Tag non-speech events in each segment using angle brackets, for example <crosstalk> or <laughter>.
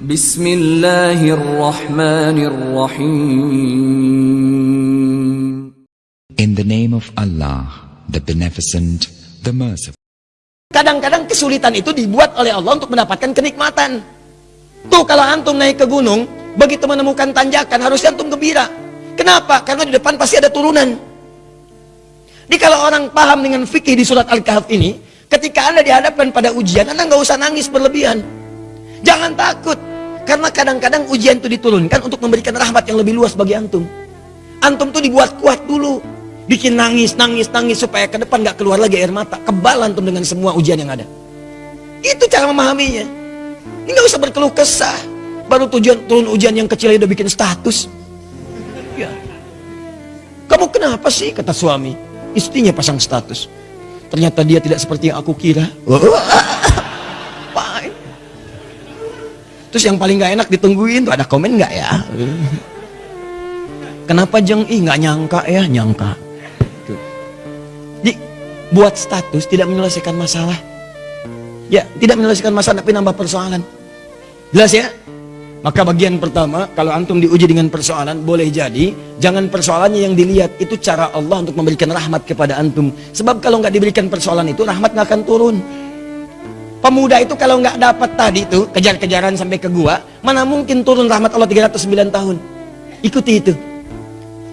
Bismillahirrahmanirrahim. In the name of Allah, the Beneficent, the Merciful. Kadang-kadang kesulitan itu dibuat oleh Allah untuk mendapatkan kenikmatan. Tuh kalau antum naik ke gunung, begitu menemukan tanjakan harusnya antum gembira. Kenapa? Karena di depan pasti ada turunan. Jadi kalau orang paham dengan fikih di surat Al-Kahf ini, ketika anda dihadapkan pada ujian, anda nggak usah nangis berlebihan. Jangan takut, karena kadang-kadang ujian itu diturunkan untuk memberikan rahmat yang lebih luas bagi antum. Antum tuh dibuat kuat dulu. Bikin nangis, nangis, nangis supaya ke depan nggak keluar lagi air mata. Kebal antum dengan semua ujian yang ada. Itu cara memahaminya. Ini nggak usah berkeluh kesah. Baru tujuan turun ujian yang kecil udah bikin status. Ya. Kamu kenapa sih? Kata suami. Istrinya pasang status. Ternyata dia tidak seperti yang aku kira. <laughs> Terus yang paling nggak enak ditungguin tuh ada komen nggak ya? Kenapa jeng? Ih nggak nyangka ya, nyangka. Jadi buat status tidak menyelesaikan masalah. Ya, tidak menyelesaikan masalah tapi nambah persoalan. Jelas ya? Maka bagian pertama, kalau antum diuji dengan persoalan, boleh jadi jangan persoalannya yang dilihat, itu cara Allah untuk memberikan rahmat kepada antum. Sebab kalau nggak diberikan persoalan itu, rahmat nggak akan turun. Pemuda itu kalau nggak dapat tadi itu kejar-kejaran sampai ke gua, mana mungkin turun rahmat Allah 309 tahun. Ikuti itu.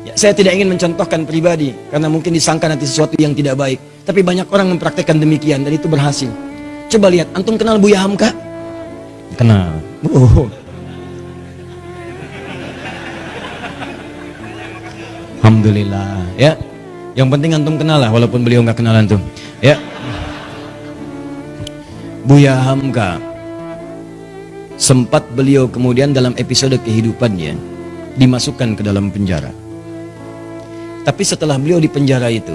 Ya, saya tidak ingin mencontohkan pribadi karena mungkin disangka nanti sesuatu yang tidak baik. Tapi banyak orang mempraktekkan demikian dan itu berhasil. Coba lihat, antum kenal Buya Hamka? Kenal. Oh, Alhamdulillah. ya. Yang penting antum kenal lah walaupun beliau nggak kenal antum. Ya. Buya Hamka sempat beliau kemudian dalam episode kehidupannya dimasukkan ke dalam penjara. Tapi setelah beliau di penjara itu,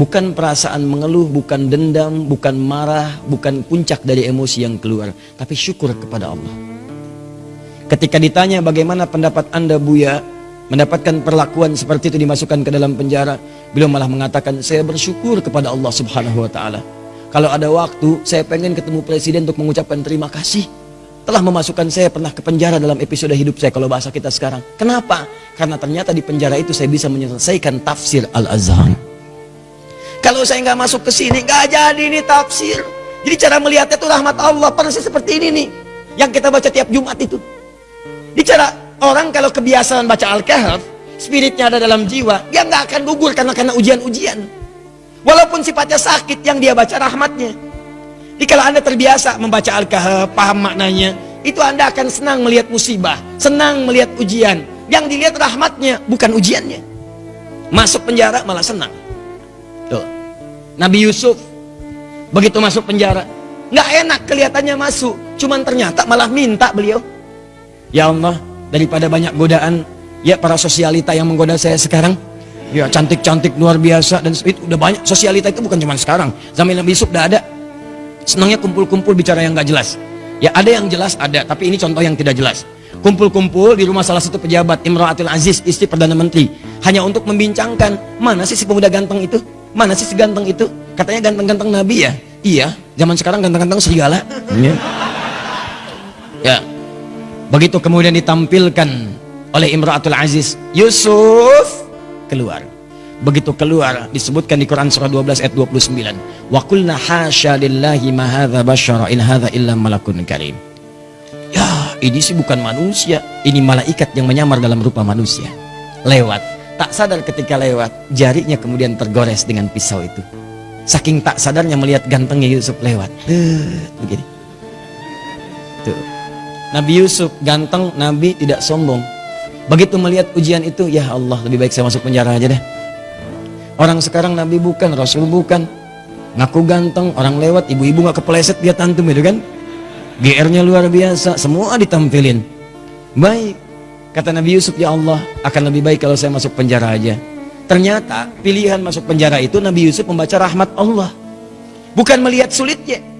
bukan perasaan mengeluh, bukan dendam, bukan marah, bukan puncak dari emosi yang keluar, tapi syukur kepada Allah. Ketika ditanya bagaimana pendapat anda Buya mendapatkan perlakuan seperti itu dimasukkan ke dalam penjara, beliau malah mengatakan saya bersyukur kepada Allah Subhanahu wa taala. Kalau ada waktu, saya pengen ketemu presiden untuk mengucapkan terima kasih telah memasukkan saya pernah ke penjara dalam episode hidup saya kalau bahasa kita sekarang. Kenapa? Karena ternyata di penjara itu saya bisa menyelesaikan tafsir Al-Azhar. Kalau saya nggak masuk ke sini, nggak jadi ini tafsir. Jadi cara melihatnya itu rahmat Allah persis seperti ini nih, yang kita baca tiap Jumat itu. Di cara orang kalau kebiasaan baca Al-Kahf, spiritnya ada dalam jiwa, dia nggak akan gugur karena karena ujian-ujian. Walaupun sifatnya sakit yang dia baca rahmatnya. Jadi anda terbiasa membaca Al-Kahf, paham maknanya, itu anda akan senang melihat musibah, senang melihat ujian. Yang dilihat rahmatnya, bukan ujiannya. Masuk penjara malah senang. Tuh. Nabi Yusuf, begitu masuk penjara, nggak enak kelihatannya masuk, cuman ternyata malah minta beliau. Ya Allah, daripada banyak godaan, ya para sosialita yang menggoda saya sekarang, ya cantik-cantik luar biasa dan itu udah banyak sosialita itu bukan cuma sekarang, zaman Nabi Yusuf udah ada. Senangnya kumpul-kumpul bicara yang gak jelas. Ya ada yang jelas ada, tapi ini contoh yang tidak jelas. Kumpul-kumpul di rumah salah satu pejabat Imratul Aziz, istri Perdana Menteri. Hanya untuk membincangkan, mana sih si pemuda ganteng itu? Mana sih si ganteng itu? Katanya ganteng-ganteng Nabi ya? Iya, zaman sekarang ganteng-ganteng serigala. Ya. ya. Begitu kemudian ditampilkan oleh Imratul Aziz, Yusuf keluar. Begitu keluar disebutkan di Quran surah 12 ayat 29. Wa qulna hasya lillahi ma hadza basyara in hadza illa malakun karim. Ya, ini sih bukan manusia, ini malaikat yang menyamar dalam rupa manusia. Lewat, tak sadar ketika lewat, jarinya kemudian tergores dengan pisau itu. Saking tak sadarnya melihat gantengnya Yusuf lewat. Tuh, begini. Tuh. Nabi Yusuf ganteng, Nabi tidak sombong. Begitu melihat ujian itu, ya Allah, lebih baik saya masuk penjara aja deh. Orang sekarang Nabi bukan, Rasul bukan. Ngaku ganteng, orang lewat, ibu-ibu nggak kepleset dia tantum itu kan. GR-nya luar biasa, semua ditampilin. Baik, kata Nabi Yusuf, ya Allah, akan lebih baik kalau saya masuk penjara aja. Ternyata pilihan masuk penjara itu Nabi Yusuf membaca rahmat Allah. Bukan melihat sulitnya.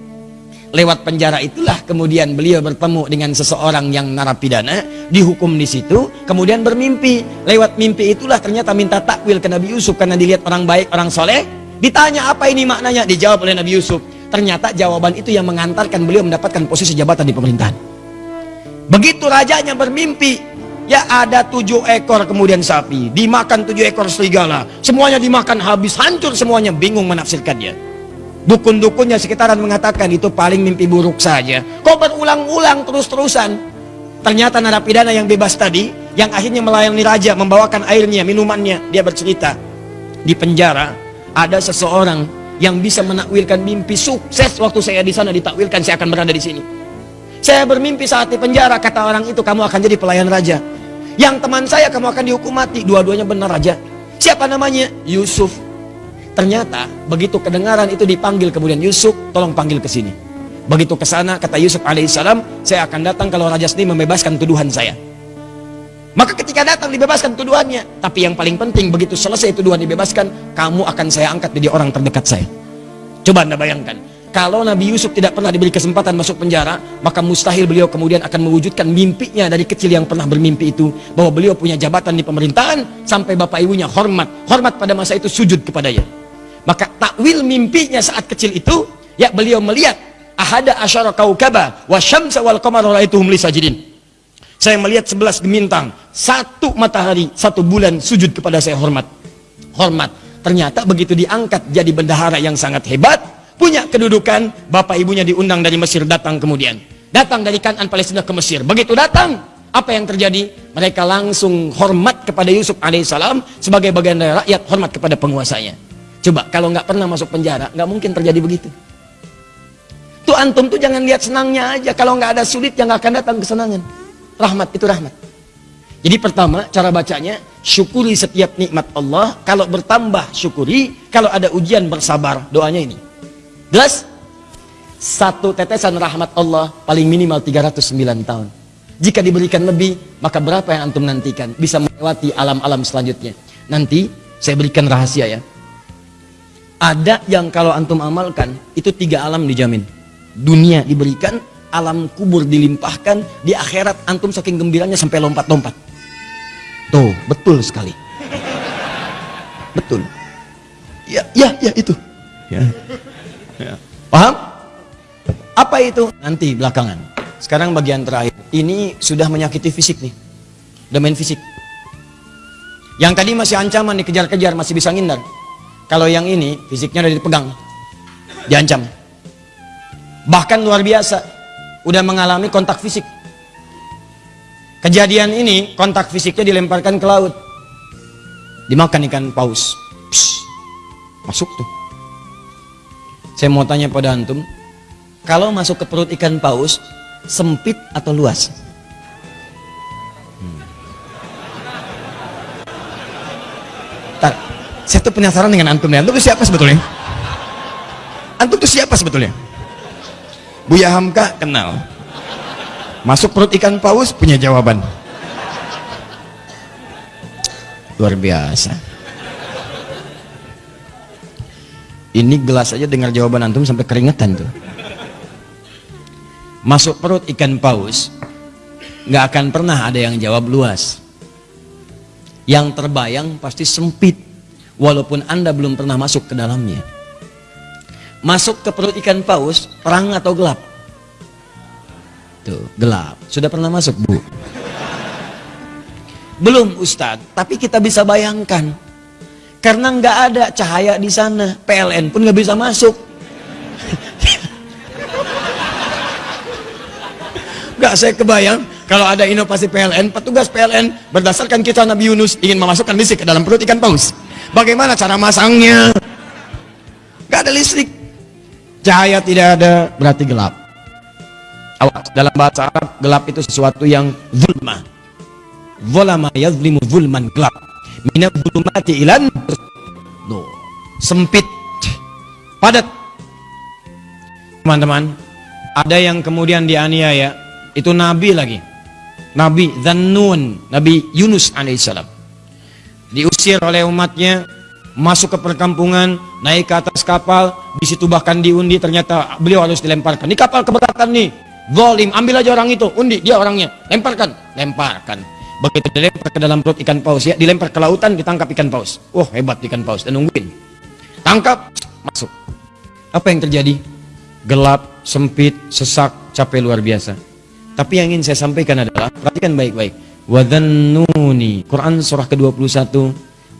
Lewat penjara itulah kemudian beliau bertemu dengan seseorang yang narapidana, dihukum di situ, kemudian bermimpi. Lewat mimpi itulah ternyata minta takwil ke Nabi Yusuf karena dilihat orang baik, orang soleh. Ditanya apa ini maknanya? Dijawab oleh Nabi Yusuf. Ternyata jawaban itu yang mengantarkan beliau mendapatkan posisi jabatan di pemerintahan. Begitu rajanya bermimpi, ya ada tujuh ekor kemudian sapi, dimakan tujuh ekor serigala, semuanya dimakan habis, hancur semuanya, bingung menafsirkannya. Dukun-dukunnya sekitaran mengatakan itu paling mimpi buruk saja. Kok berulang-ulang terus-terusan? Ternyata narapidana yang bebas tadi, yang akhirnya melayani raja, membawakan airnya, minumannya, dia bercerita. Di penjara, ada seseorang yang bisa menakwilkan mimpi sukses waktu saya di sana ditakwilkan saya akan berada di sini. Saya bermimpi saat di penjara, kata orang itu kamu akan jadi pelayan raja. Yang teman saya kamu akan dihukum mati, dua-duanya benar raja. Siapa namanya? Yusuf. Ternyata begitu kedengaran itu dipanggil kemudian Yusuf, tolong panggil ke sini. Begitu ke sana kata Yusuf alaihissalam, saya akan datang kalau raja sendiri membebaskan tuduhan saya. Maka ketika datang dibebaskan tuduhannya, tapi yang paling penting begitu selesai tuduhan dibebaskan, kamu akan saya angkat jadi orang terdekat saya. Coba Anda bayangkan, kalau Nabi Yusuf tidak pernah diberi kesempatan masuk penjara, maka mustahil beliau kemudian akan mewujudkan mimpinya dari kecil yang pernah bermimpi itu bahwa beliau punya jabatan di pemerintahan sampai bapak ibunya hormat, hormat pada masa itu sujud kepadanya. Maka takwil mimpinya saat kecil itu, ya beliau melihat ahada asyara kaukaba wa syamsa wal qamara raituhum li sajidin. Saya melihat sebelas gemintang, satu matahari, satu bulan sujud kepada saya hormat. Hormat. Ternyata begitu diangkat jadi bendahara yang sangat hebat, punya kedudukan, bapak ibunya diundang dari Mesir datang kemudian. Datang dari Kanan Palestina ke Mesir. Begitu datang, apa yang terjadi? Mereka langsung hormat kepada Yusuf alaihissalam sebagai bagian dari rakyat hormat kepada penguasanya. Coba kalau nggak pernah masuk penjara, nggak mungkin terjadi begitu. Tuh antum tuh jangan lihat senangnya aja. Kalau nggak ada sulit, yang akan datang kesenangan. Rahmat itu rahmat. Jadi pertama cara bacanya syukuri setiap nikmat Allah. Kalau bertambah syukuri. Kalau ada ujian bersabar. Doanya ini. Jelas? Satu tetesan rahmat Allah paling minimal 309 tahun. Jika diberikan lebih, maka berapa yang antum nantikan? Bisa melewati alam-alam selanjutnya. Nanti saya berikan rahasia ya. Ada yang kalau antum amalkan, itu tiga alam dijamin. Dunia diberikan, alam kubur dilimpahkan, di akhirat antum saking gembiranya sampai lompat-lompat. Tuh, betul sekali. Betul. Ya, ya, ya itu. Ya. ya. Paham? Apa itu? Nanti belakangan. Sekarang bagian terakhir. Ini sudah menyakiti fisik nih. Udah main fisik. Yang tadi masih ancaman dikejar-kejar, masih bisa ngindar. Kalau yang ini fisiknya udah dipegang, diancam. Bahkan luar biasa, udah mengalami kontak fisik. Kejadian ini kontak fisiknya dilemparkan ke laut. Dimakan ikan paus. Psh, masuk tuh. Saya mau tanya pada antum, kalau masuk ke perut ikan paus, sempit atau luas? Hmm. Saya tuh penasaran dengan antum nih. Antum tuh siapa sebetulnya? Antum tuh siapa sebetulnya? Buya Hamka kenal. Masuk perut ikan paus punya jawaban. Luar biasa. Ini gelas aja dengar jawaban antum sampai keringetan tuh. Masuk perut ikan paus, nggak akan pernah ada yang jawab luas. Yang terbayang pasti sempit, walaupun anda belum pernah masuk ke dalamnya. Masuk ke perut ikan paus, terang atau gelap? Tuh, gelap. Sudah pernah masuk, Bu? Belum, Ustadz. Tapi kita bisa bayangkan. Karena nggak ada cahaya di sana. PLN pun nggak bisa masuk. <laughs> Gak saya kebayang kalau ada inovasi PLN, petugas PLN berdasarkan kisah Nabi Yunus ingin memasukkan listrik ke dalam perut ikan paus. Bagaimana cara masangnya? Gak ada listrik. Cahaya tidak ada, berarti gelap. Awas, dalam bahasa Arab, gelap itu sesuatu yang zulma. Zulama yazlimu zulman gelap. Minat zulmati ilan. Sempit. Padat. Teman-teman, ada yang kemudian dianiaya. Itu Nabi lagi. Nabi Zannun, Nabi Yunus alaihissalam. Diusir oleh umatnya, masuk ke perkampungan, naik ke atas kapal, di situ bahkan diundi ternyata beliau harus dilemparkan. Di kapal keberatan nih, Zolim, ambil aja orang itu, undi, dia orangnya, lemparkan, lemparkan. Begitu dilempar ke dalam perut ikan paus ya, dilempar ke lautan, ditangkap ikan paus. Oh hebat ikan paus, dan nungguin. Tangkap, masuk. Apa yang terjadi? Gelap, sempit, sesak, capek luar biasa. Tapi yang ingin saya sampaikan adalah perhatikan baik-baik. Wadhannuni. Quran surah ke-21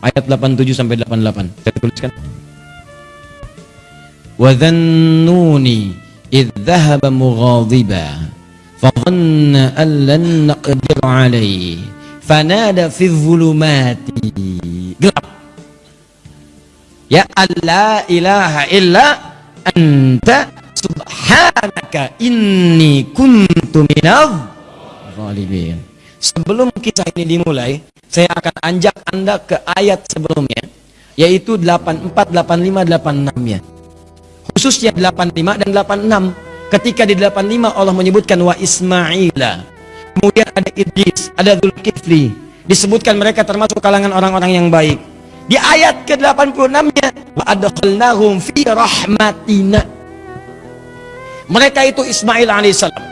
ayat 87 sampai 88. Saya tuliskan. Wadhannuni idh dhahaba mughadiba fadhanna an lan naqdir alayhi fanada fi dhulumati gelap ya alla ilaha illa anta subhanaka inni kuntu minadh zalimin sebelum kisah ini dimulai saya akan anjak anda ke ayat sebelumnya yaitu 84 85 86 ya khususnya 85 dan 86 ketika di 85 Allah menyebutkan wa Ismaila. Kemudian ada Idris ada Zulkifli. Disebutkan mereka termasuk kalangan orang-orang yang baik. Di ayat ke-86 nya wa adkhalnahum fi rahmatina. Mereka itu Ismail alaihissalam.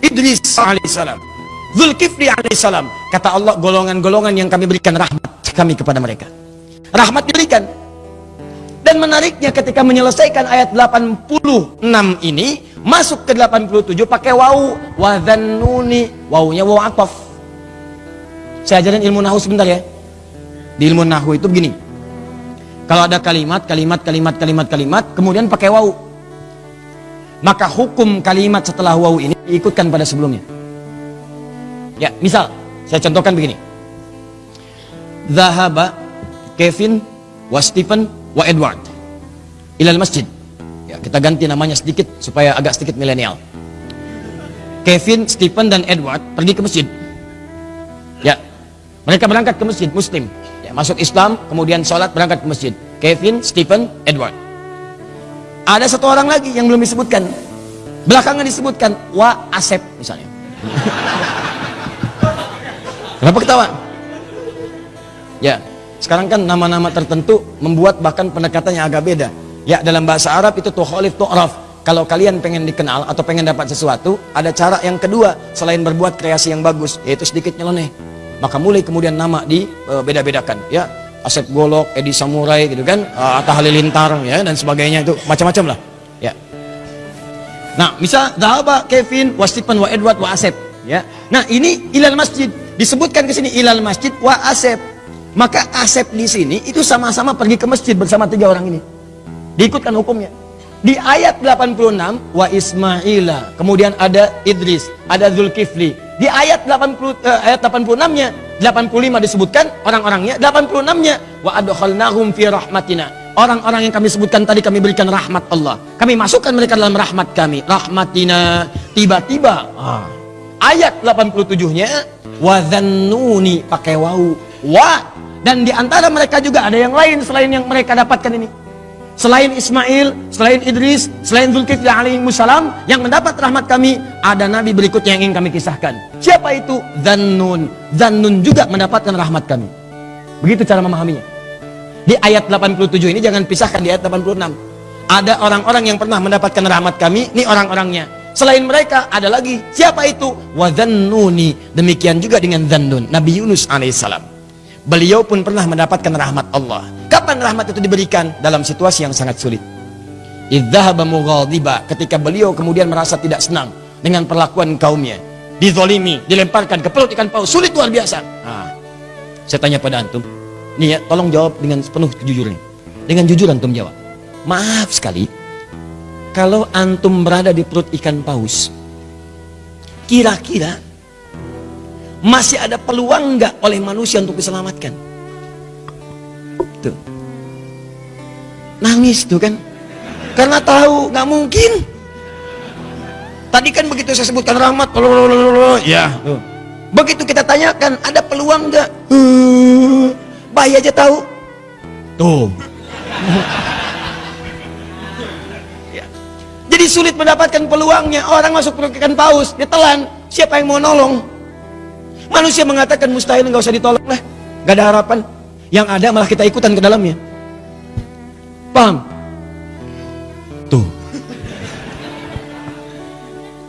Idris alaihissalam Zulkifli alaihissalam kata Allah golongan-golongan yang kami berikan rahmat kami kepada mereka rahmat diberikan dan menariknya ketika menyelesaikan ayat 86 ini masuk ke 87 pakai wau wadhannuni wawunya waw ataf. Saya ajarin ilmu nahu sebentar ya. Di ilmu nahu itu begini. Kalau ada kalimat, kalimat, kalimat, kalimat, kalimat, kemudian pakai wau. Maka hukum kalimat setelah wau ini diikutkan pada sebelumnya. Ya, misal saya contohkan begini. Zahaba Kevin wa Stephen wa Edward ilal masjid. Ya kita ganti namanya sedikit supaya agak sedikit milenial. Kevin, Stephen dan Edward pergi ke masjid. Ya mereka berangkat ke masjid muslim. Ya, masuk Islam kemudian sholat berangkat ke masjid. Kevin, Stephen, Edward. Ada satu orang lagi yang belum disebutkan. Belakangan disebutkan wa Asep misalnya kenapa ketawa ya sekarang kan nama-nama tertentu membuat bahkan pendekatannya agak beda. Ya dalam bahasa Arab itu tuholif tu'raf. Kalau kalian pengen dikenal atau pengen dapat sesuatu, ada cara yang kedua selain berbuat kreasi yang bagus, yaitu sedikit nyeleneh. Maka mulai kemudian nama di uh, beda-bedakan, ya. Asep Golok, Edi Samurai gitu kan, uh, Atta Halilintar ya dan sebagainya itu macam-macam lah. Ya. Nah, misal Dahaba, Kevin, Wasipan, Wa Edward, Wa Asep, ya. Nah, ini ilal masjid disebutkan ke sini ilal masjid Wa Asep maka Asep di sini itu sama-sama pergi ke masjid bersama tiga orang ini. Diikutkan hukumnya. Di ayat 86 wa Ismaila, kemudian ada Idris, ada Zulkifli. Di ayat 80 eh, ayat 86-nya, 85 disebutkan orang-orangnya, 86-nya wa adkhalnahum fi rahmatina. Orang-orang yang kami sebutkan tadi kami berikan rahmat Allah. Kami masukkan mereka dalam rahmat kami. Rahmatina tiba-tiba ah, ayat 87-nya wa dhannuni pakai wau. Wa dan di antara mereka juga ada yang lain selain yang mereka dapatkan ini. Selain Ismail, selain Idris, selain Zulkifli alaihi salam yang mendapat rahmat kami, ada nabi berikutnya yang ingin kami kisahkan. Siapa itu? Zannun. Zannun juga mendapatkan rahmat kami. Begitu cara memahaminya. Di ayat 87 ini jangan pisahkan di ayat 86. Ada orang-orang yang pernah mendapatkan rahmat kami, ini orang-orangnya. Selain mereka ada lagi. Siapa itu? Wadzannuni. Demikian juga dengan Zannun, Nabi Yunus alaihissalam. Beliau pun pernah mendapatkan rahmat Allah. Kapan rahmat itu diberikan? Dalam situasi yang sangat sulit. Idzahaba mughadiba ketika beliau kemudian merasa tidak senang dengan perlakuan kaumnya. Dizolimi, dilemparkan ke perut ikan paus, sulit luar biasa. Saya tanya pada antum, nih ya, tolong jawab dengan penuh kejujuran. Dengan jujur antum jawab. Maaf sekali, kalau antum berada di perut ikan paus, kira-kira masih ada peluang nggak oleh manusia untuk diselamatkan? Tuh. Nangis tuh kan. Karena tahu nggak mungkin. Tadi kan begitu saya sebutkan rahmat, ya. Begitu kita tanyakan, ada peluang nggak? Uh, bayi aja tahu. Tuh. Sulit mendapatkan peluangnya. Orang masuk ikan paus, ditelan. Siapa yang mau nolong? Manusia mengatakan mustahil nggak usah ditolong lah, nggak ada harapan. Yang ada malah kita ikutan ke dalamnya. Paham? Tuh. <laughs>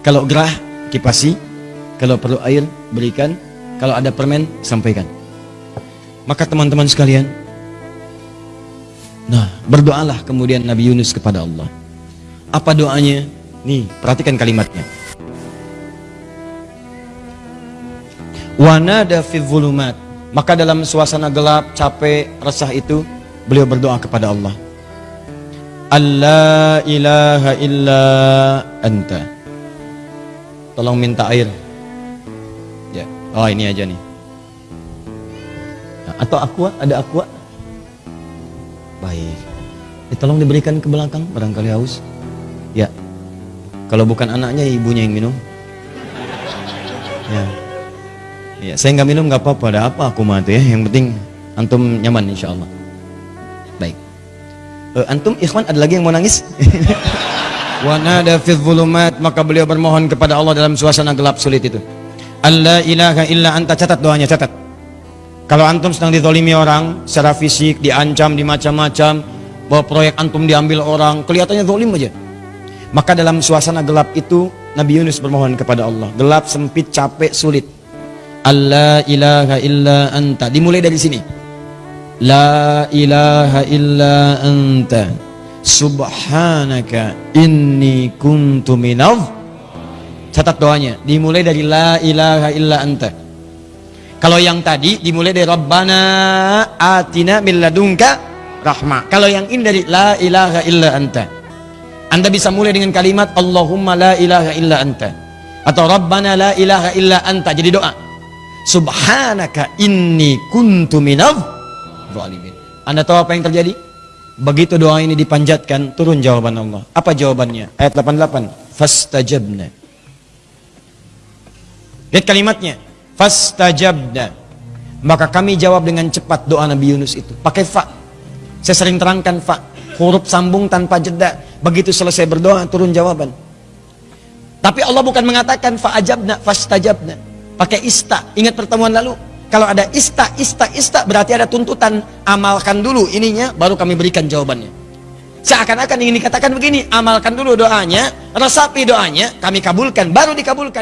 Kalau gerah kipasi, kalau perlu air berikan, kalau ada permen sampaikan. Maka teman-teman sekalian, nah berdoalah kemudian Nabi Yunus kepada Allah. Apa doanya? Nih, perhatikan kalimatnya. Wanada fi zulumat. Maka dalam suasana gelap, capek, resah itu beliau berdoa kepada Allah. Allah ilaha illa anta. Tolong minta air. Ya. Oh, ini aja nih. Nah, Atau aqua, ada aqua? Baik. Eh, tolong diberikan ke belakang barangkali haus. Kalau bukan anaknya ibunya yang minum. Ya. Ya, saya nggak minum nggak apa-apa. Ada apa aku mati ya? Yang penting antum nyaman insya Allah. Baik. Eh, antum ikhwan ada lagi yang mau nangis? <laughs> Wa nada fi dhulumat maka beliau bermohon kepada Allah dalam suasana gelap sulit itu. Allah ilaha illa anta catat doanya catat. Kalau antum sedang dizolimi orang secara fisik, diancam, dimacam-macam, bahwa proyek antum diambil orang, kelihatannya zolim aja. Maka dalam suasana gelap itu Nabi Yunus bermohon kepada Allah. Gelap, sempit, capek, sulit. Allah ilaha illa anta. Dimulai dari sini. La ilaha illa anta. Subhanaka inni kuntu minadh. Catat doanya. Dimulai dari la ilaha illa anta. Kalau yang tadi dimulai dari Rabbana atina min ladunka rahmah. Kalau yang ini dari la ilaha illa anta. Anda bisa mulai dengan kalimat Allahumma la ilaha illa anta. Atau Rabbana la ilaha illa anta. Jadi doa. Subhanaka inni kuntu minadh zalimin. Anda tahu apa yang terjadi? Begitu doa ini dipanjatkan, turun jawaban Allah. Apa jawabannya? Ayat 88. Fastajabna. Lihat kalimatnya. Fastajabna. Maka kami jawab dengan cepat doa Nabi Yunus itu. Pakai fa. Saya sering terangkan fa. Huruf sambung tanpa jeda. Begitu selesai berdoa, turun jawaban. Tapi Allah bukan mengatakan fa'ajabna, fastajabna. Pakai ista. Ingat pertemuan lalu? Kalau ada ista, ista, ista, berarti ada tuntutan. Amalkan dulu ininya, baru kami berikan jawabannya. Seakan-akan ingin dikatakan begini, amalkan dulu doanya, resapi doanya, kami kabulkan, baru dikabulkan.